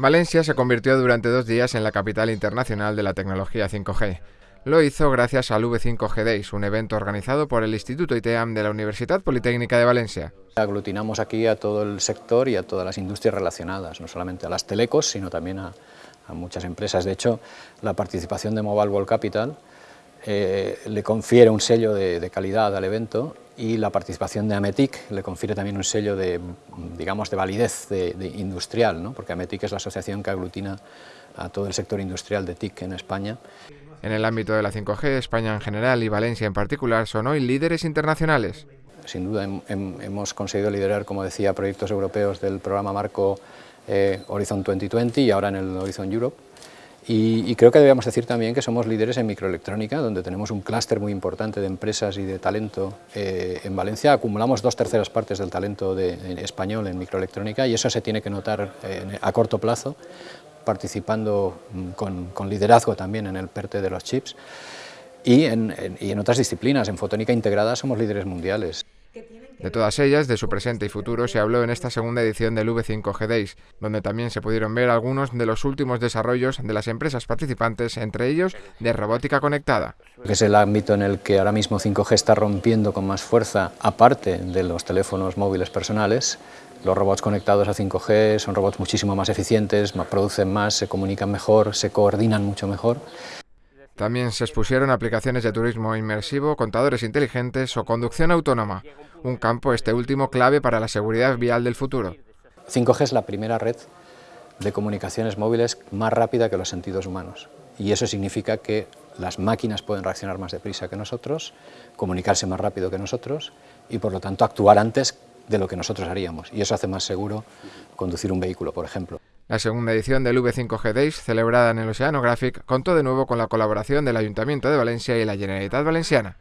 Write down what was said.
Valencia se convirtió durante dos días en la capital internacional de la tecnología 5G. Lo hizo gracias al V5G Days, un evento organizado por el Instituto ITEAM de la Universidad Politécnica de Valencia. Aglutinamos aquí a todo el sector y a todas las industrias relacionadas, no solamente a las telecos, sino también a, muchas empresas. De hecho, la participación de Mobile World Capital eh, le confiere un sello de, calidad al evento y la participación de Ametic le confiere también un sello de, digamos, de validez de, industrial, ¿no? porque Ametic es la asociación que aglutina a todo el sector industrial de TIC en España. En el ámbito de la 5G, España en general y Valencia en particular son hoy líderes internacionales. Sin duda hemos conseguido liderar, como decía, proyectos europeos del programa Marco eh, Horizon 2020 y ahora en el Horizon Europe y, creo que debemos decir también que somos líderes en microelectrónica, donde tenemos un clúster muy importante de empresas y de talento. Eh, en Valencia acumulamos dos terceras partes del talento de, español en microelectrónica y eso se tiene que notar a corto plazo, participando mm, con, liderazgo también en el PERTE de los chips. Y en otras disciplinas, en fotónica integrada somos líderes mundiales. De todas ellas, de su presente y futuro, se habló en esta segunda edición del V5G Days, donde también se pudieron ver algunos de los últimos desarrollos de las empresas participantes, entre ellos de robótica conectada. Es el ámbito en el que ahora mismo 5G está rompiendo con más fuerza, aparte de los teléfonos móviles personales, los robots conectados a 5G son robots muchísimo más eficientes, producen más, se comunican mejor, se coordinan mucho mejor. También se expusieron aplicaciones de turismo inmersivo, contadores inteligentes o conducción autónoma, un campo este último clave para la seguridad vial del futuro. 5G es la primera red de comunicaciones móviles más rápida que los sentidos humanos y eso significa que las máquinas pueden reaccionar más deprisa que nosotros, comunicarse más rápido que nosotros y por lo tanto actuar antes de lo que nosotros haríamos y eso hace más seguro conducir un vehículo, por ejemplo. La segunda edición del V5G Days, celebrada en el Oceanographic, contó de nuevo con la colaboración del Ayuntamiento de Valencia y la Generalitat Valenciana.